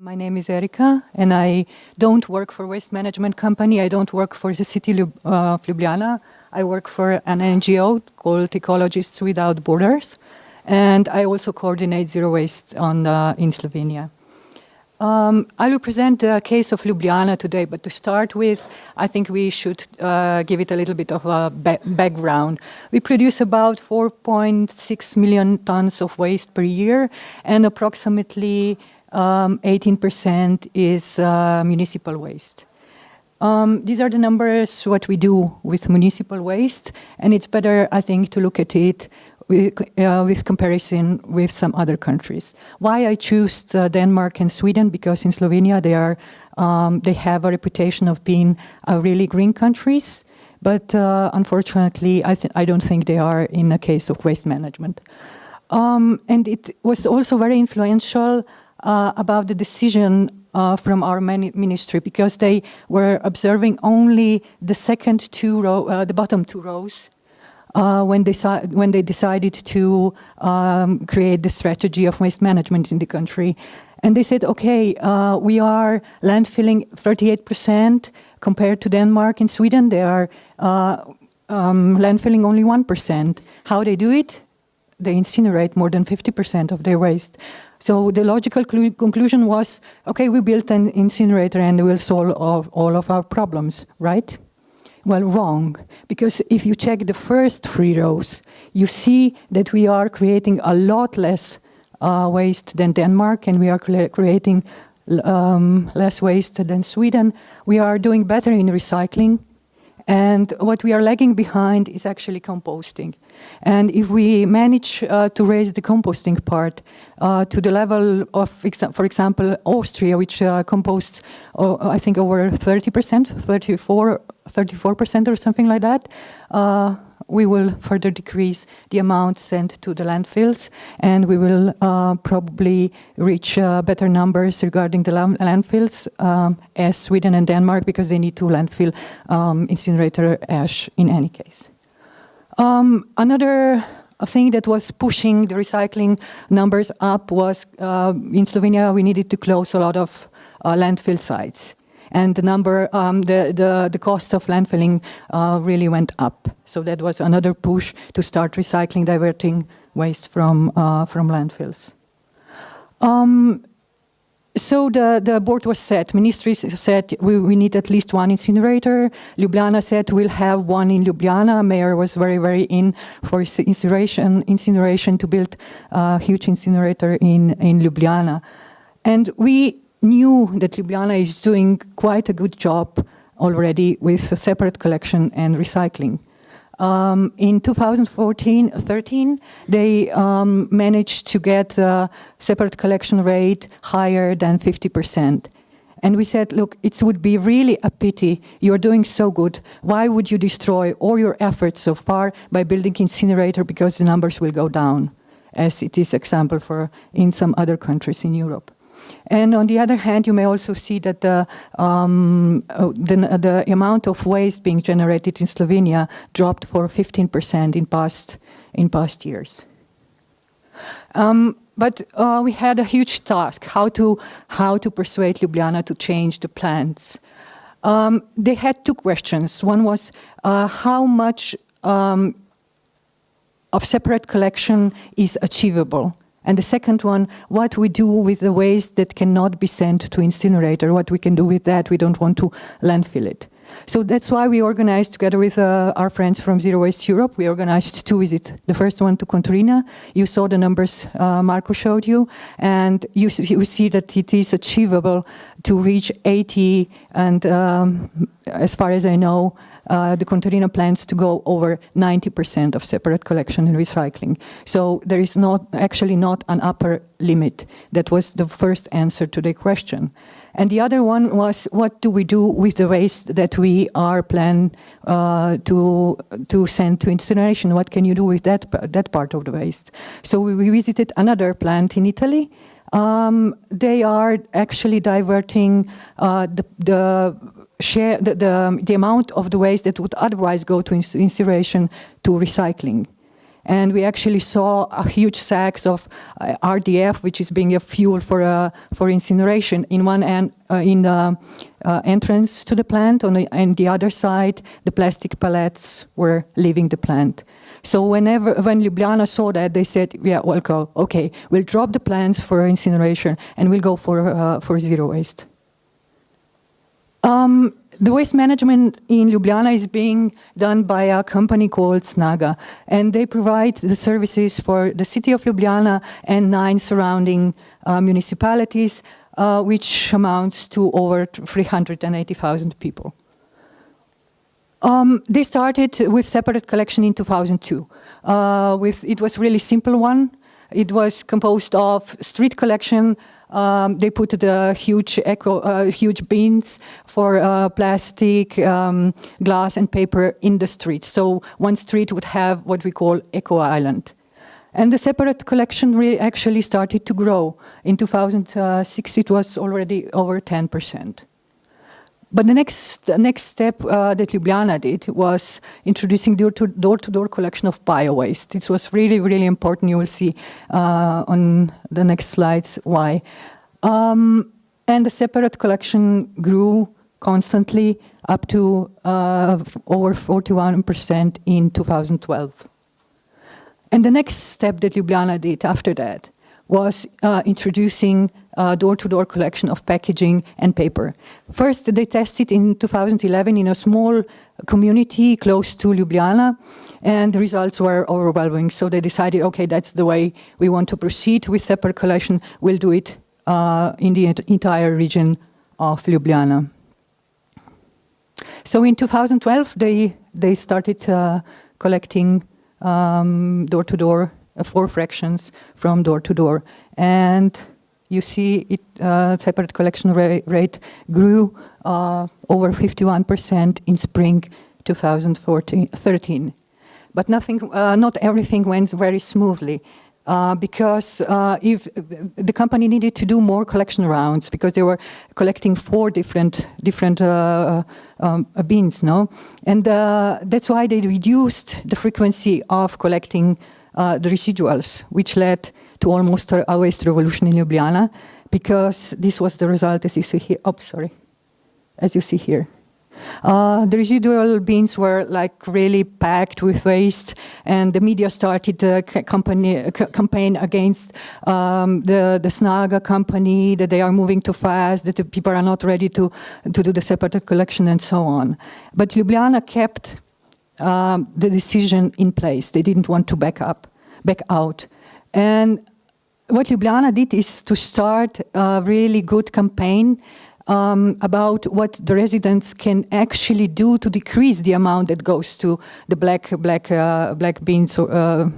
My name is Erika, and I don't work for waste management company. I don't work for the city of uh, Ljubljana. I work for an NGO called Ecologists Without Borders, and I also coordinate zero waste on, uh, in Slovenia. Um, I will present the case of Ljubljana today, but to start with, I think we should uh, give it a little bit of a ba background. We produce about 4.6 million tons of waste per year, and approximately 18% um, is uh, municipal waste. Um, these are the numbers, what we do with municipal waste, and it's better, I think, to look at it with, uh, with comparison with some other countries. Why I choose uh, Denmark and Sweden? Because in Slovenia they are um, they have a reputation of being uh, really green countries, but uh, unfortunately I, I don't think they are in the case of waste management. Um, and it was also very influential uh, about the decision uh, from our ministry because they were observing only the second two row, uh, the bottom two rows uh, when, they when they decided to um, create the strategy of waste management in the country. And they said, okay, uh, we are landfilling 38% compared to Denmark and Sweden. They are uh, um, landfilling only 1%. How they do it? They incinerate more than 50% of their waste. So the logical conclusion was, okay, we built an incinerator and we'll solve all, all of our problems, right? Well, wrong, because if you check the first three rows, you see that we are creating a lot less uh, waste than Denmark and we are creating um, less waste than Sweden. We are doing better in recycling and what we are lagging behind is actually composting. And if we manage uh, to raise the composting part uh, to the level of, for example, Austria, which uh, composts, uh, I think, over 30%, 34, 34% or something like that, uh, we will further decrease the amount sent to the landfills and we will uh, probably reach uh, better numbers regarding the landfills um, as Sweden and Denmark because they need to landfill um, incinerator ash in any case. Um, another thing that was pushing the recycling numbers up was uh, in Slovenia we needed to close a lot of uh, landfill sites and the number, um, the, the, the cost of landfilling uh, really went up. So that was another push to start recycling, diverting waste from, uh, from landfills. Um, so the, the board was set. Ministry said we, we need at least one incinerator. Ljubljana said we'll have one in Ljubljana. Mayor was very, very in for incineration, incineration to build a huge incinerator in, in Ljubljana. And we knew that Ljubljana is doing quite a good job already with separate collection and recycling. Um, in 2014-13, they um, managed to get a separate collection rate higher than 50%. And we said, look, it would be really a pity. You're doing so good. Why would you destroy all your efforts so far by building incinerator because the numbers will go down, as it is example for in some other countries in Europe. And on the other hand, you may also see that the, um, uh, the, the, amount of waste being generated in Slovenia dropped for 15% in past, in past years. Um, but uh, we had a huge task, how to, how to persuade Ljubljana to change the plans. Um, they had two questions. One was uh, how much um, of separate collection is achievable and the second one, what we do with the waste that cannot be sent to incinerator, what we can do with that, we don't want to landfill it. So that's why we organized together with uh, our friends from Zero Waste Europe, we organized two visits. The first one to Contarina, you saw the numbers uh, Marco showed you, and you, you, see that it is achievable to reach 80, and um, as far as I know, uh, the Contarina plans to go over 90% of separate collection and recycling. So there is not actually not an upper limit. That was the first answer to the question. And the other one was, what do we do with the waste that we are planning uh, to, to send to incineration? What can you do with that, that part of the waste? So we visited another plant in Italy. Um, they are actually diverting uh, the, the share the, the, the, amount of the waste that would otherwise go to incineration to recycling. And we actually saw a huge sacks of uh, RDF, which is being a fuel for uh, for incineration in one end uh, in the uh, entrance to the plant, on the, and the other side, the plastic pallets were leaving the plant. So whenever when Ljubljana saw that, they said, "Yeah, we'll go. Okay, we'll drop the plants for incineration, and we'll go for uh, for zero waste." Um, the waste management in Ljubljana is being done by a company called Snaga, and they provide the services for the city of Ljubljana and nine surrounding uh, municipalities, uh, which amounts to over 380,000 people. Um, they started with separate collection in 2002. Uh, with, it was really simple one. It was composed of street collection, um, they put the huge uh, huge bins for uh, plastic, um, glass, and paper in the streets. So one street would have what we call eco island. And the separate collection really actually started to grow. In 2006, it was already over 10 percent. But the next, the next step uh, that Ljubljana did was introducing door-to-door -door collection of bio-waste. This was really, really important. You will see uh, on the next slides why. Um, and the separate collection grew constantly up to uh, over 41% in 2012. And the next step that Ljubljana did after that was uh, introducing uh, door-to-door -door collection of packaging and paper. First, they tested in 2011 in a small community close to Ljubljana, and the results were overwhelming. So they decided, okay, that's the way we want to proceed with separate collection. We'll do it uh, in the entire region of Ljubljana. So in 2012, they, they started uh, collecting um, door-to-door um, -door, four fractions from door to door. And you see it, uh, separate collection ra rate grew uh, over 51% in spring 2013. But nothing, uh, not everything went very smoothly. Uh, because uh, if the company needed to do more collection rounds because they were collecting four different different uh, um, bins, no, and uh, that's why they reduced the frequency of collecting uh, the residuals, which led to almost a waste revolution in Ljubljana because this was the result as you see here. Oh, sorry. As you see here. Uh, the residual bins were like really packed with waste and the media started a company, campaign against um, the, the Snaga company, that they are moving too fast, that the people are not ready to, to do the separate collection and so on. But Ljubljana kept um, the decision in place. They didn't want to back up, back out. And what Ljubljana did is to start a really good campaign um, about what the residents can actually do to decrease the amount that goes to the black black uh, black bins. Uh,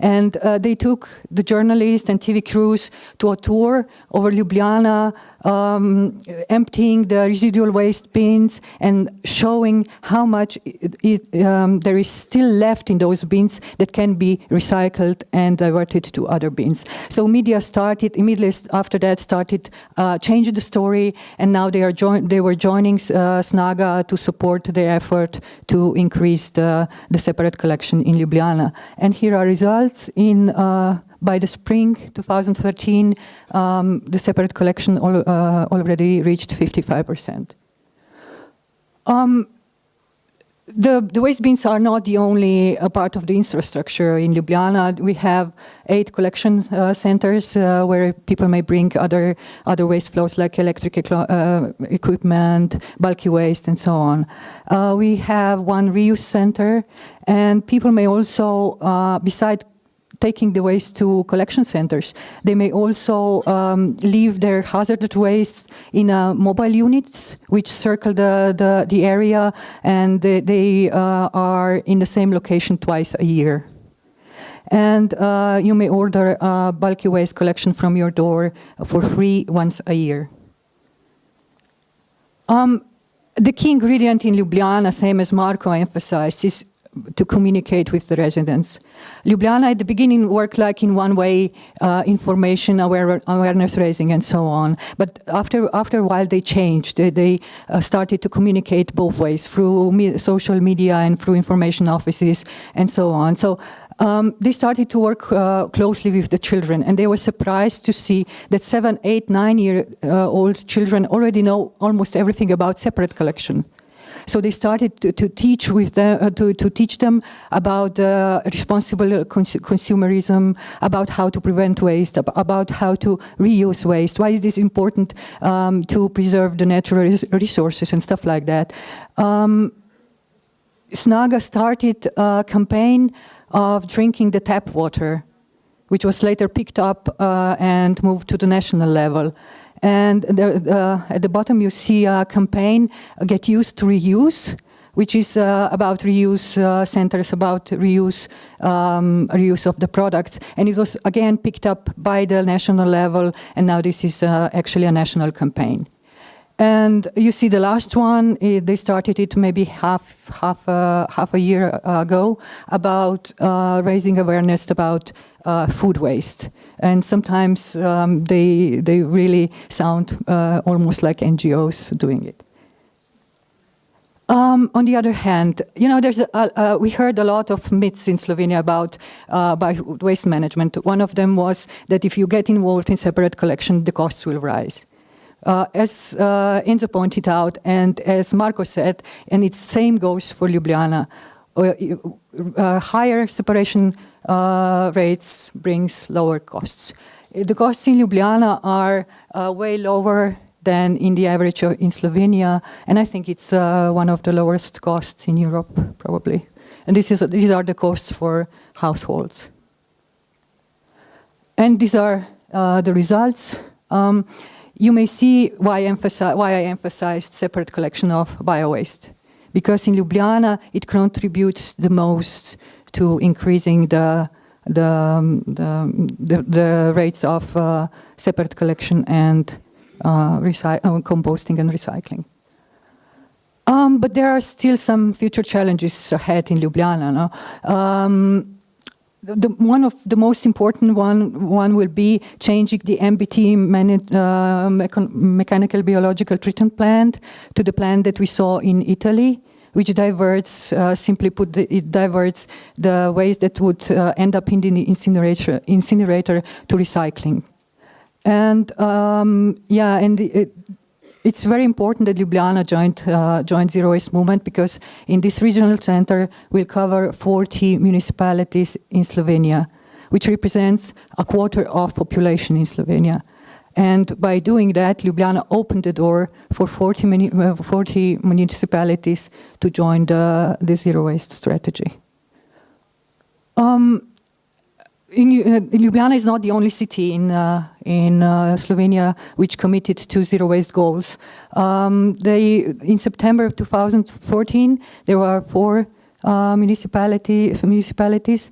and uh, they took the journalists and TV crews to a tour over Ljubljana, um, emptying the residual waste bins and showing how much it, um, there is still left in those bins that can be recycled and diverted to other bins. So media started, immediately after that started uh, changing the story and now they, are they were joining uh, Snaga to support their effort to increase the, the separate collection in Ljubljana. And here are results in uh, by the spring 2013, um, the separate collection al uh, already reached 55%. Um, the, the, waste bins are not the only uh, part of the infrastructure in Ljubljana. We have eight collection uh, centers uh, where people may bring other other waste flows like electric uh, equipment, bulky waste, and so on. Uh, we have one reuse center, and people may also, uh, beside taking the waste to collection centers. They may also um, leave their hazardous waste in uh, mobile units, which circle the, the, the area, and they, they uh, are in the same location twice a year. And uh, you may order a bulky waste collection from your door for free once a year. Um, the key ingredient in Ljubljana, same as Marco emphasized, is to communicate with the residents. Ljubljana at the beginning worked like in one way, uh, information, aware, awareness raising and so on. But after, after a while they changed. They, they uh, started to communicate both ways through me social media and through information offices and so on. So um, they started to work uh, closely with the children and they were surprised to see that seven, eight, nine year uh, old children already know almost everything about separate collection. So they started to, to teach with them, uh, to, to teach them about uh, responsible cons consumerism, about how to prevent waste, ab about how to reuse waste. Why is this important um, to preserve the natural res resources and stuff like that? Um, Snaga started a campaign of drinking the tap water, which was later picked up uh, and moved to the national level. And the, at the bottom you see a campaign, Get Used to Reuse, which is uh, about reuse uh, centers, about reuse, um, reuse of the products. And it was again picked up by the national level, and now this is uh, actually a national campaign. And you see the last one, it, they started it maybe half, half, uh, half a year ago about uh, raising awareness about uh, food waste. And sometimes um, they, they really sound uh, almost like NGOs doing it. Um, on the other hand, you know, there's a, we heard a lot of myths in Slovenia about, uh, waste management. One of them was that if you get involved in separate collection, the costs will rise. Uh, as uh, Enzo pointed out, and as Marco said, and it's the same goes for Ljubljana, uh, uh higher separation uh, rates brings lower costs. The costs in Ljubljana are uh, way lower than in the average in Slovenia, and I think it's one of the lowest costs in Europe, probably. And this is, these are the costs for households. And these are the results. Um, you may see why, why I emphasized separate collection of bio-waste. Because in Ljubljana, it contributes the most to increasing the, the, um, the, the, the, rates of uh, separate collection and uh, uh, composting and recycling. Um, but there are still some future challenges ahead in Ljubljana. No? Um, the, one of the most important one, one will be changing the MBT uh, mechanical biological treatment plant to the plant that we saw in Italy, which diverts, uh, simply put, it diverts the waste that would uh, end up in the incinerator, incinerator to recycling. And um, yeah, and it, it's very important that Ljubljana joined, uh, joined Zero Waste Movement because in this regional center we'll cover 40 municipalities in Slovenia, which represents a quarter of population in Slovenia. And by doing that, Ljubljana opened the door for 40, muni uh, 40 municipalities to join the, the zero waste strategy. Um, in, uh, Ljubljana is not the only city in, uh, in uh, Slovenia which committed to zero waste goals. Um, they, in September 2014, there were four municipality, municipalities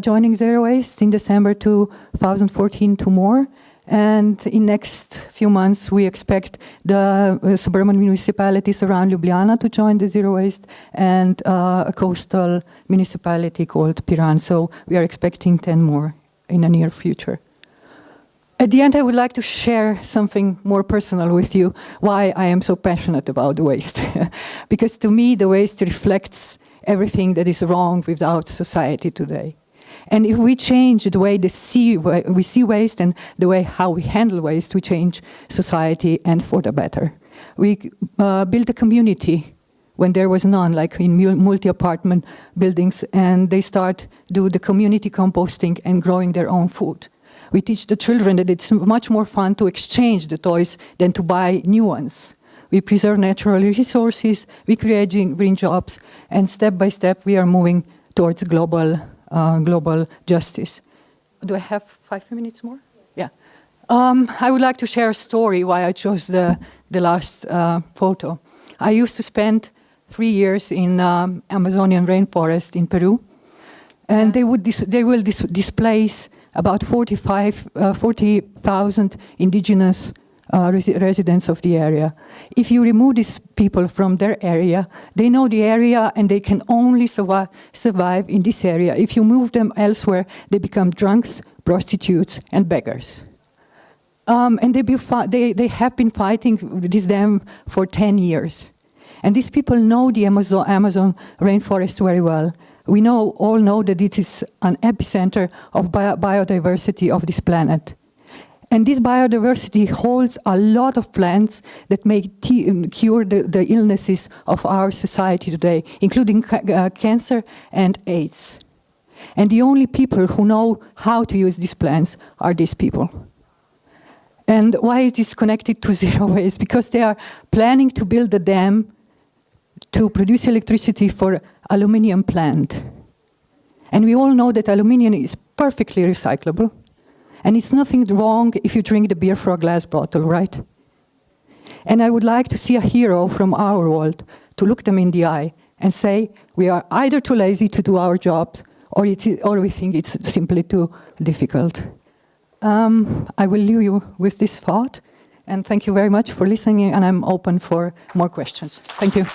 joining zero waste. In December 2014, two more. And in next few months, we expect the uh, suburban municipalities around Ljubljana to join the zero waste and uh, a coastal municipality called Piran. So we are expecting 10 more in the near future. At the end, I would like to share something more personal with you, why I am so passionate about the waste. because to me, the waste reflects everything that is wrong with our society today. And if we change the way see, we see waste and the way how we handle waste, we change society and for the better. We uh, build a community when there was none, like in multi-apartment buildings, and they start do the community composting and growing their own food. We teach the children that it's much more fun to exchange the toys than to buy new ones. We preserve natural resources, we create green jobs, and step by step we are moving towards global uh, global justice. Do I have five minutes more? Yeah. Um, I would like to share a story why I chose the, the last uh, photo. I used to spend three years in um, Amazonian rainforest in Peru, and they would they will dis displace about 45, uh, 40,000 indigenous uh, res residents of the area. If you remove these people from their area, they know the area and they can only survive, survive in this area. If you move them elsewhere, they become drunks, prostitutes, and beggars. Um, and they, they, they have been fighting this dam for 10 years. And these people know the Amazon, Amazon rainforest very well. we know, all know that it is an epicenter of bio biodiversity of this planet. And this biodiversity holds a lot of plants that may cure the, the, illnesses of our society today, including ca uh, cancer and AIDS. And the only people who know how to use these plants are these people. And why is this connected to zero waste? Because they are planning to build a dam to produce electricity for aluminium plant. And we all know that aluminium is perfectly recyclable. And it's nothing wrong if you drink the beer from a glass bottle, right? And I would like to see a hero from our world to look them in the eye and say, we are either too lazy to do our jobs or, or we think it's simply too difficult. Um, I will leave you with this thought. And thank you very much for listening, and I'm open for more questions. Thank you.